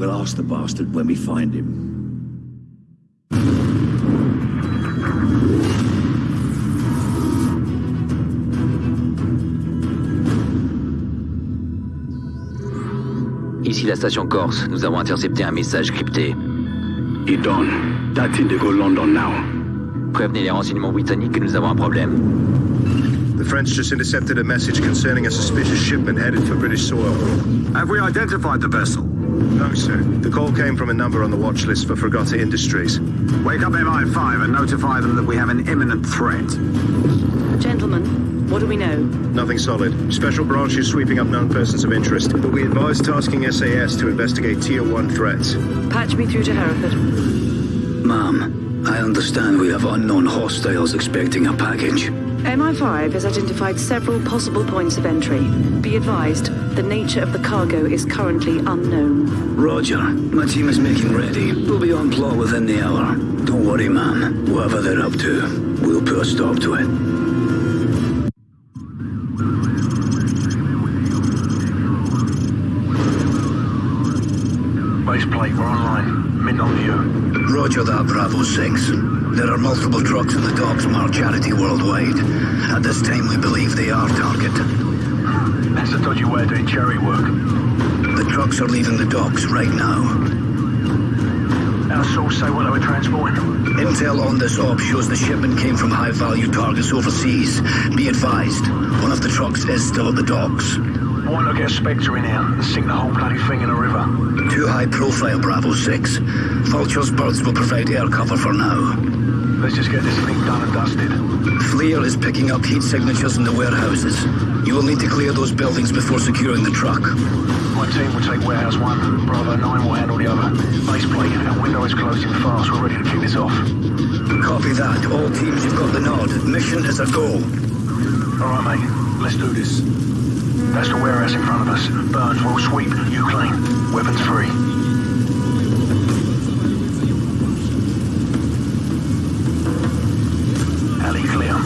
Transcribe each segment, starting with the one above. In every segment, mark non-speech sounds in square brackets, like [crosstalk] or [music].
We'll ask the bastard when we find him. Ici la station Corse. Nous avons intercepté un message crypté. Idon. That's Indigo London now. Prévenez les renseignements britanniques que nous avons un problème. The French just intercepted a message concerning a suspicious shipment headed for British soil. Have we identified the vessel? No, sir. The call came from a number on the watch list for Fregata Industries. Wake up MI5 and notify them that we have an imminent threat. Gentlemen, what do we know? Nothing solid. Special branch is sweeping up known persons of interest, but we advise tasking SAS to investigate Tier 1 threats. Patch me through to Hereford. Ma'am, I understand we have unknown hostiles expecting a package. MI5 has identified several possible points of entry. Be advised, the nature of the cargo is currently unknown. Roger. My team is making ready. We'll be on plot within the hour. Don't worry, ma'am. Whatever they're up to, we'll put a stop to it. Base plate, we're online. On. Roger that, Bravo 6. There are multiple trucks in the docks marked Charity Worldwide. At this time, we believe they are target. That's a dodgy way of doing cherry work. The trucks are leaving the docks right now. Our source say what they were transporting. Intel on this op shows the shipment came from high-value targets overseas. Be advised, one of the trucks is still at the docks. Why not get a Spectre in here and sink the whole bloody thing in a river? Too high profile, Bravo 6. Vulture's birds will provide air cover for now. Let's just get this thing done and dusted. FLIR is picking up heat signatures in the warehouses. You will need to clear those buildings before securing the truck. My team will take warehouse one. Bravo 9 will handle the other. Base plate, our window is closing fast. We're ready to kick this off. Copy that. All teams, you've got the nod. Mission is a go. All right, mate. Let's do this. That's the warehouse in front of us. Burns will sweep. You clean. Weapons free. Alley clear.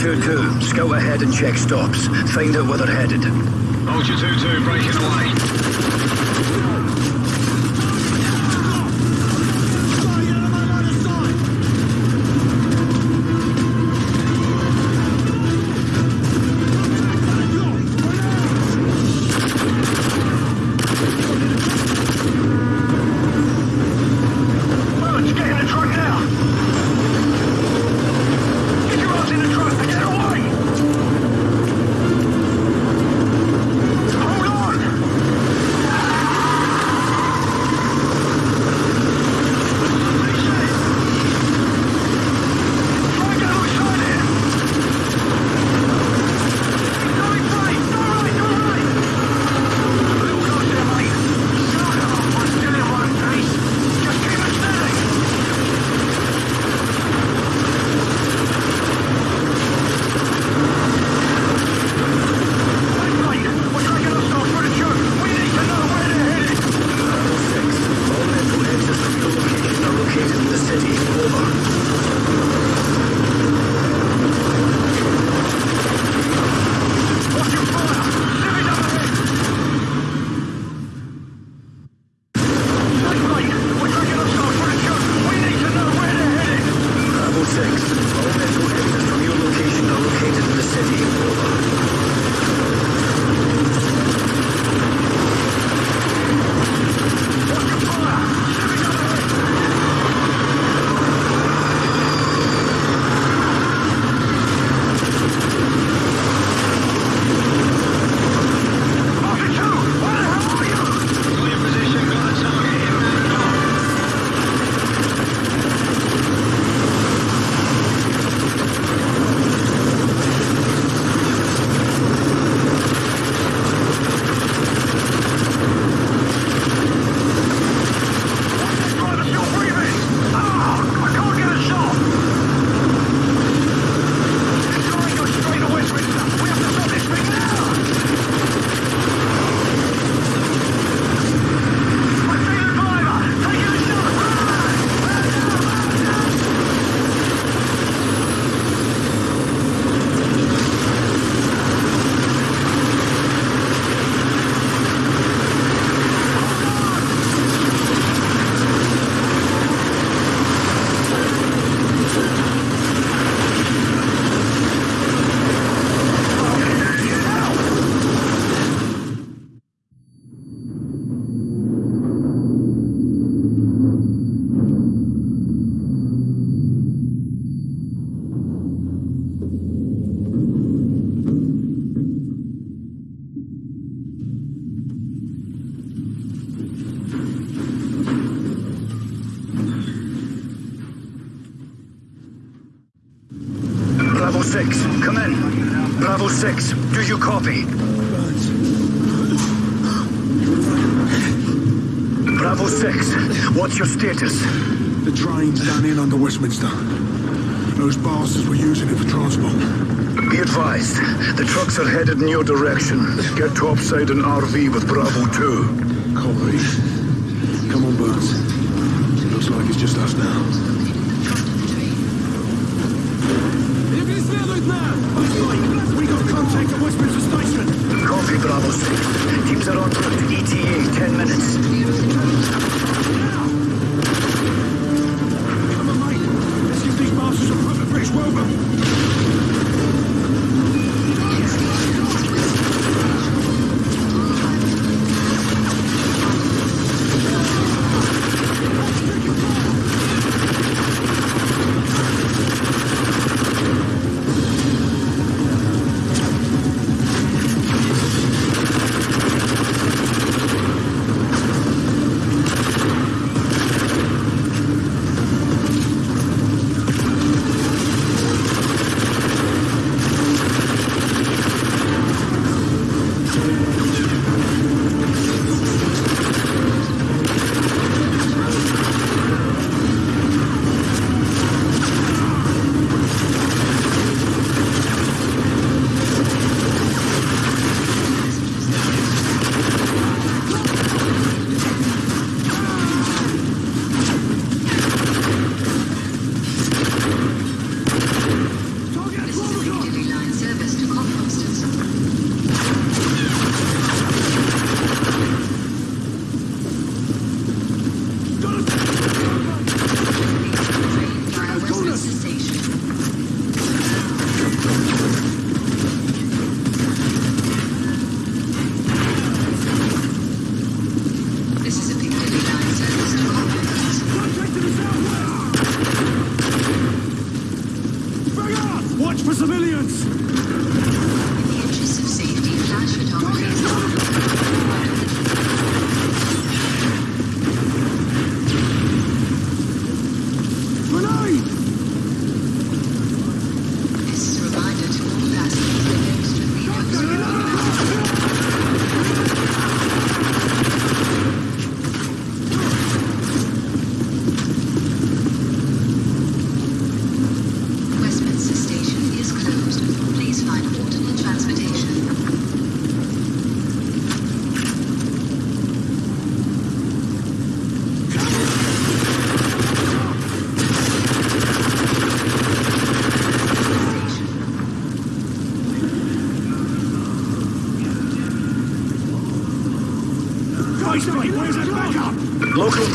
2-2, go ahead and check stops. Find out where they're headed. Vulture 2-2 breaking away. status? The train's done in on the Westminster. Those bastards were using it for transport. Be advised, the trucks are headed in your direction. Get topside an RV with Bravo 2. Copy. Come on, Burns. Looks like it's just us now. We got contact at Westminster Station. Copy, Bravo 6. Teams are on route ETA 10 minutes.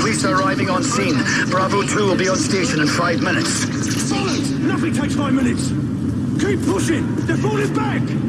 Police are arriving on scene. Bravo 2 will be on station in five minutes. Silence! Nothing takes five minutes! Keep pushing! They're falling back!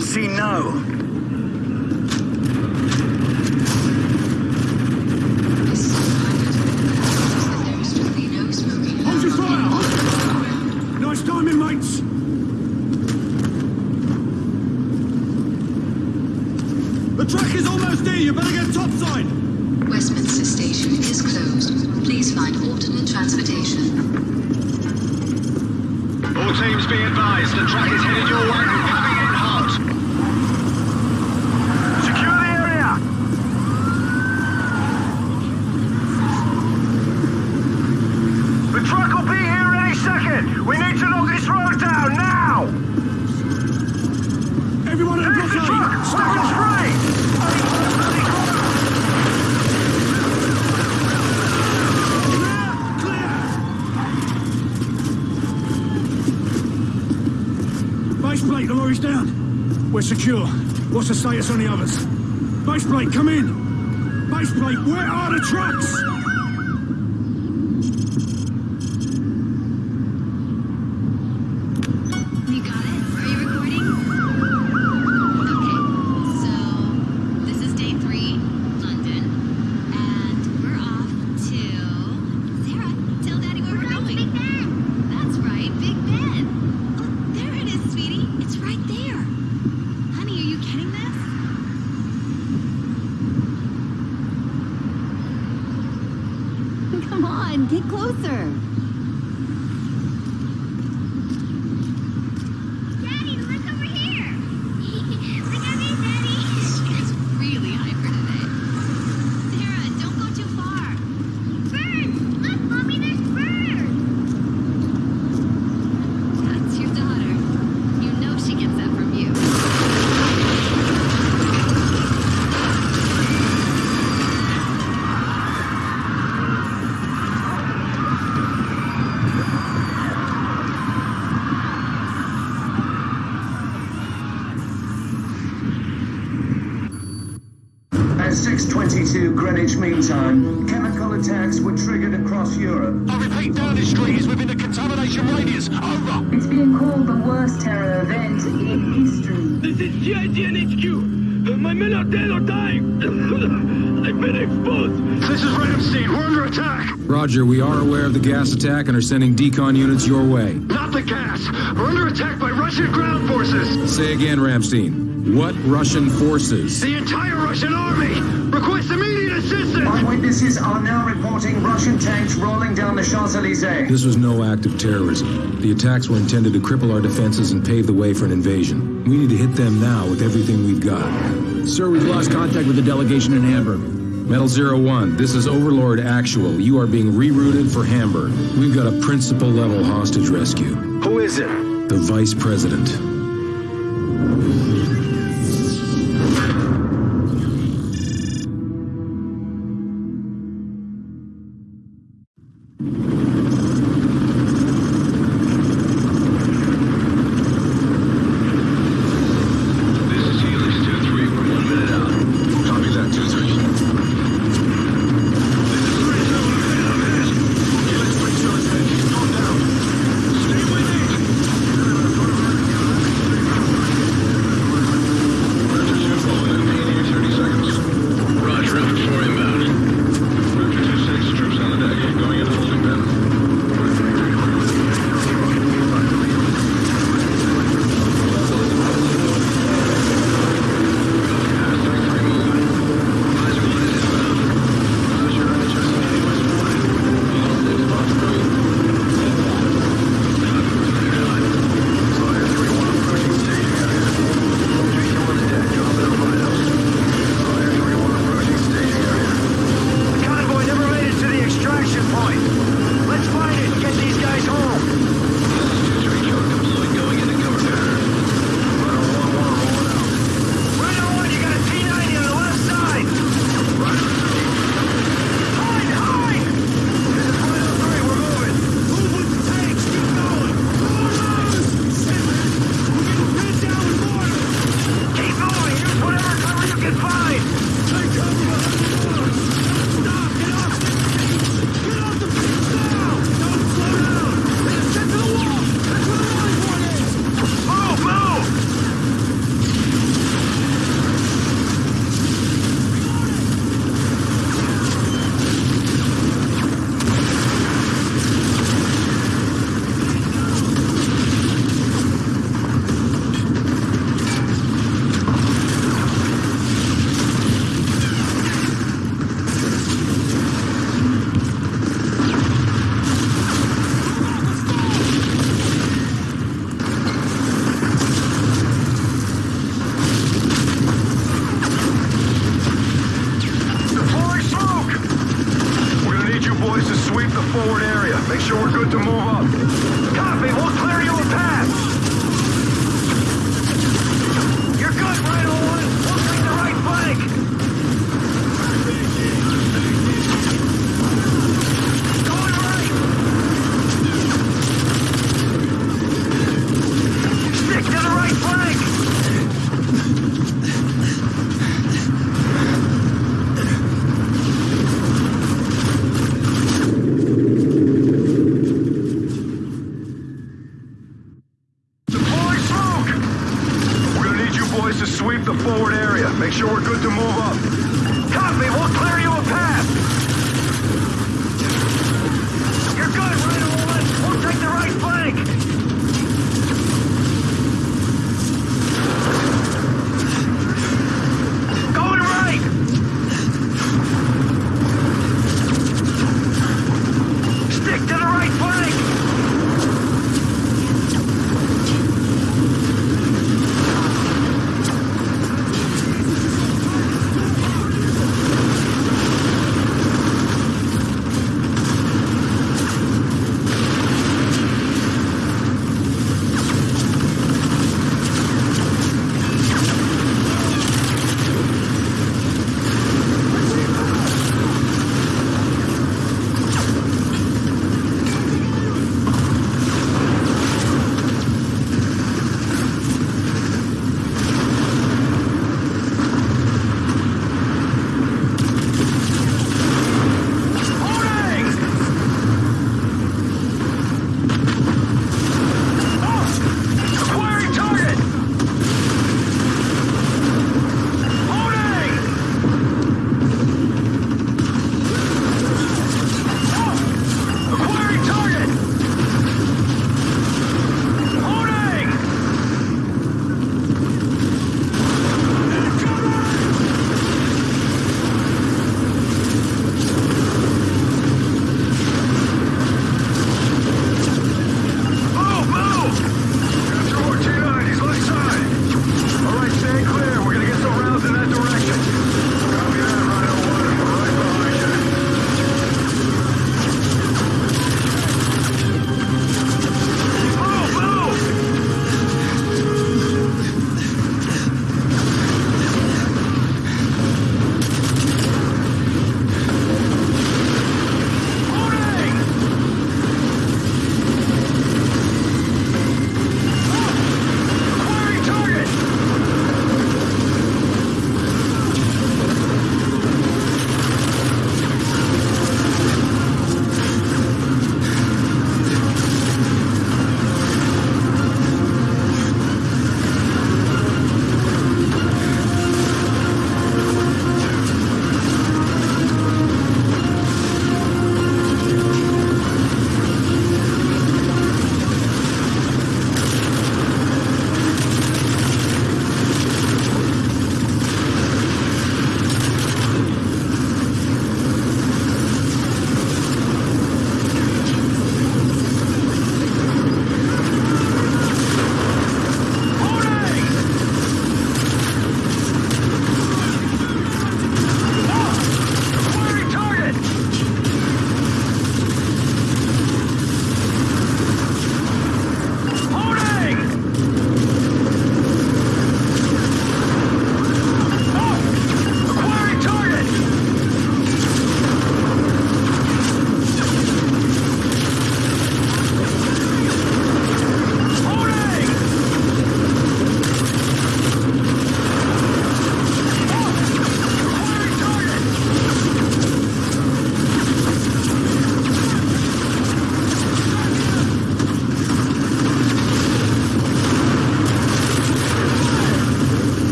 see now. What's the status on the others? Baseplate, come in! Baseplate, where are the trucks? and get closer. meantime, chemical attacks were triggered across Europe. I repeat, Downing Street is within a contamination radius. Oh, Over. It's being called the worst terror event in history. This is CIDN HQ. My men are dead or dying. [laughs] I've been exposed. This is Ramstein. We're under attack. Roger, we are aware of the gas attack and are sending decon units your way. Not the gas. We're under attack by Russian ground forces. Say again, Ramstein. What Russian forces? The entire Russian army! Request immediate... Resistance! Eyewitnesses are now reporting Russian tanks rolling down the Champs-Élysées. This was no act of terrorism. The attacks were intended to cripple our defenses and pave the way for an invasion. We need to hit them now with everything we've got. Sir, we've lost contact with the delegation in Hamburg. Metal Zero One, this is Overlord Actual. You are being rerouted for Hamburg. We've got a principal level hostage rescue. Who is it? The Vice President.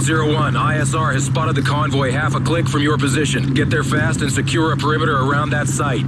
Seattle 01. ISR has spotted the convoy half a click from your position. Get there fast and secure a perimeter around that site.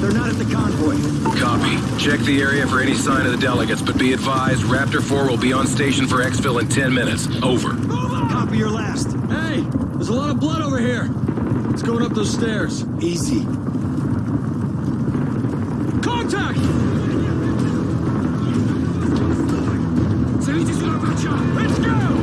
They're not at the convoy. Copy. Check the area for any sign of the delegates, but be advised, Raptor 4 will be on station for exfil in 10 minutes. Over. Over! Copy your last. Hey, there's a lot of blood over here. It's going up those stairs. Easy. Contact! Let's go!